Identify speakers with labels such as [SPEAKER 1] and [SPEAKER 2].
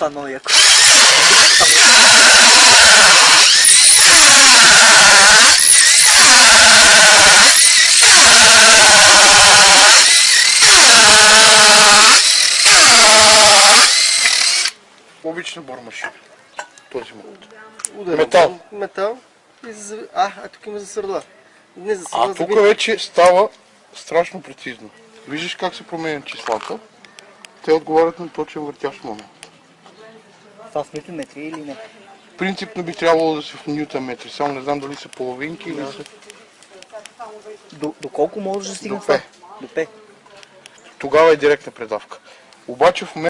[SPEAKER 1] стану як. Обична бормашина. Този му. Метал.
[SPEAKER 2] Метал. И за... А, а тук има за сърда. Не за сърла. А
[SPEAKER 1] тук вече става страшно прецизно. Виждаш как се променят числата. Те отговарят на точен въртящ момент.
[SPEAKER 3] Това в метри или не?
[SPEAKER 1] Принципно би трябвало да са в ньютон метри, само не знам дали са половинки или са...
[SPEAKER 3] До, до колко може да стигне
[SPEAKER 1] До
[SPEAKER 3] това? До П.
[SPEAKER 1] Тогава е директна предавка. Обаче в момента